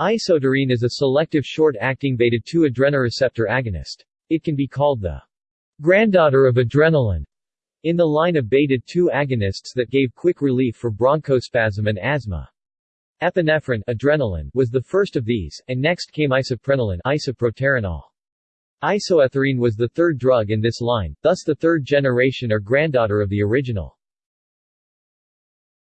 Isoetharine is a selective short-acting beta-2 adrenoreceptor agonist. It can be called the granddaughter of adrenaline in the line of beta-2 agonists that gave quick relief for bronchospasm and asthma. Epinephrine adrenaline was the first of these, and next came isoprenaline isoproterenol. Isoetharine was the third drug in this line, thus the third generation or granddaughter of the original.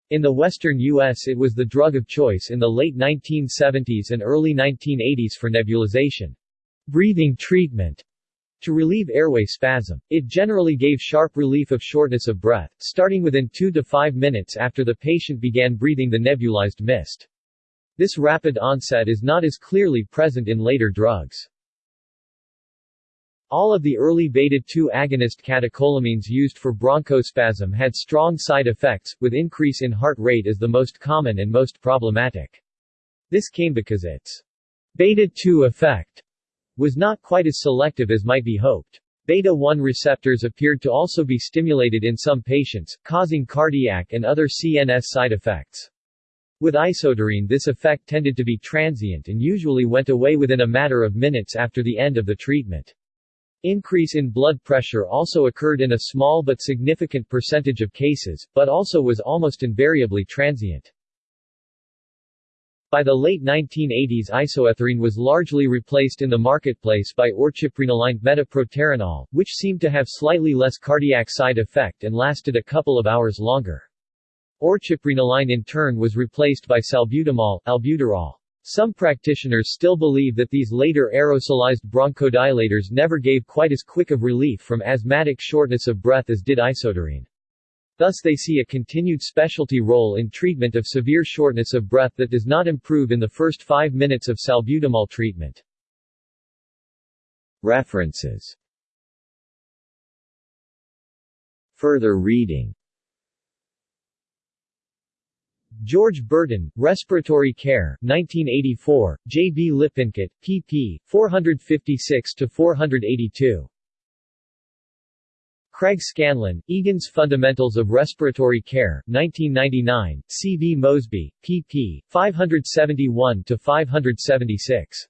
In the western U.S. it was the drug of choice in the late 1970s and early 1980s for nebulization breathing treatment to relieve airway spasm. It generally gave sharp relief of shortness of breath, starting within 2 to 5 minutes after the patient began breathing the nebulized mist. This rapid onset is not as clearly present in later drugs. All of the early beta-2 agonist catecholamines used for bronchospasm had strong side effects, with increase in heart rate as the most common and most problematic. This came because its beta-2 effect was not quite as selective as might be hoped. Beta-1 receptors appeared to also be stimulated in some patients, causing cardiac and other CNS side effects. With isoetharine this effect tended to be transient and usually went away within a matter of minutes after the end of the treatment. Increase in blood pressure also occurred in a small but significant percentage of cases, but also was almost invariably transient. By the late 1980s isoetharine was largely replaced in the marketplace by orciprenaline metaproterenol, which seemed to have slightly less cardiac side effect and lasted a couple of hours longer. Orciprenaline in turn was replaced by salbutamol, albuterol. Some practitioners still believe that these later aerosolized bronchodilators never gave quite as quick of relief from asthmatic shortness of breath as did isoetharine. Thus they see a continued specialty role in treatment of severe shortness of breath that does not improve in the first five minutes of salbutamol treatment. References Further reading George Burton, Respiratory Care, 1984, J. B. Lippincott, pp. 456-482. Craig Scanlan, Egan's Fundamentals of Respiratory Care, 1999, C. V. Mosby, pp. 571-576.